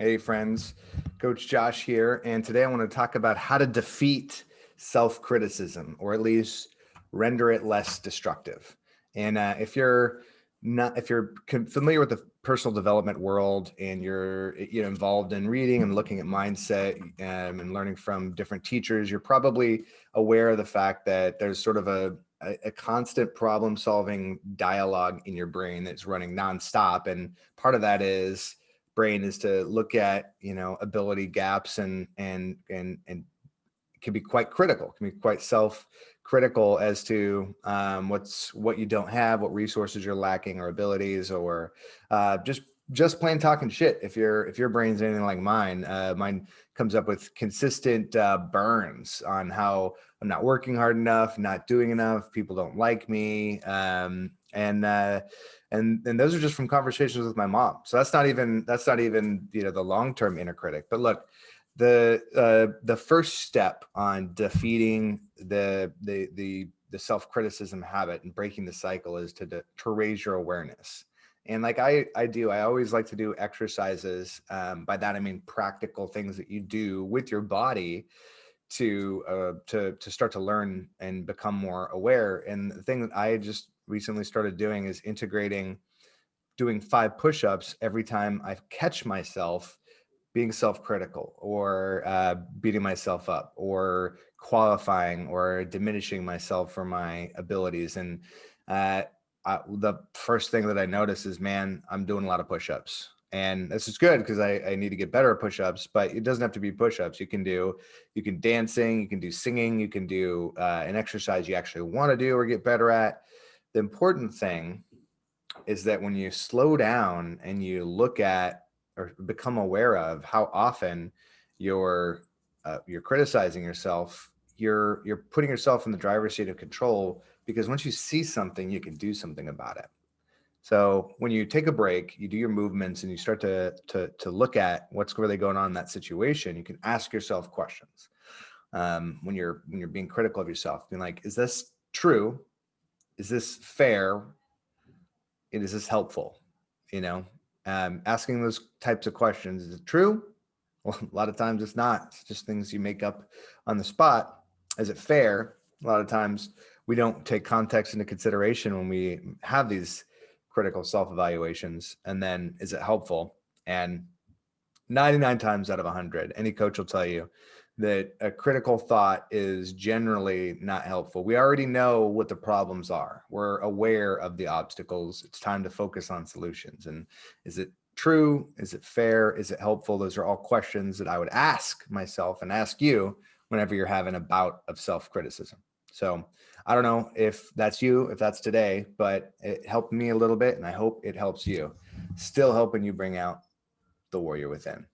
Hey friends, Coach Josh here. And today I want to talk about how to defeat self-criticism or at least render it less destructive. And uh, if you're not, if you're familiar with the personal development world and you're you know, involved in reading and looking at mindset um, and learning from different teachers, you're probably aware of the fact that there's sort of a, a, a constant problem solving dialogue in your brain that's running nonstop. And part of that is brain is to look at, you know, ability gaps and, and, and, and can be quite critical, can be quite self critical as to um, what's what you don't have, what resources you're lacking or abilities, or uh, just just plain talking shit. If your if your brain's anything like mine, uh, mine comes up with consistent uh, burns on how I'm not working hard enough, not doing enough, people don't like me, um, and uh, and and those are just from conversations with my mom. So that's not even that's not even you know the long term inner critic. But look, the uh, the first step on defeating the the the the self criticism habit and breaking the cycle is to to raise your awareness. And like I I do, I always like to do exercises. Um, by that I mean practical things that you do with your body to uh, to to start to learn and become more aware. And the thing that I just recently started doing is integrating doing five push-ups every time I catch myself being self-critical or uh, beating myself up or qualifying or diminishing myself for my abilities. And uh, I, the first thing that I notice is, man, I'm doing a lot of push-ups. And this is good because I, I, need to get better at push-ups, but it doesn't have to be push-ups. You can do, you can dancing, you can do singing, you can do uh, an exercise you actually want to do or get better at. The important thing is that when you slow down and you look at or become aware of how often you're uh, you're criticizing yourself you're you're putting yourself in the driver's seat of control because once you see something you can do something about it. So when you take a break you do your movements and you start to to, to look at what's really going on in that situation you can ask yourself questions. Um, when you're when you're being critical of yourself being like is this true is this fair and is this helpful you know um, asking those types of questions. Is it true? Well, a lot of times it's not. It's just things you make up on the spot. Is it fair? A lot of times we don't take context into consideration when we have these critical self-evaluations. And then is it helpful? And 99 times out of 100, any coach will tell you that a critical thought is generally not helpful. We already know what the problems are. We're aware of the obstacles. It's time to focus on solutions. And is it true? Is it fair? Is it helpful? Those are all questions that I would ask myself and ask you whenever you're having a bout of self-criticism. So I don't know if that's you, if that's today, but it helped me a little bit and I hope it helps you. Still helping you bring out the warrior within.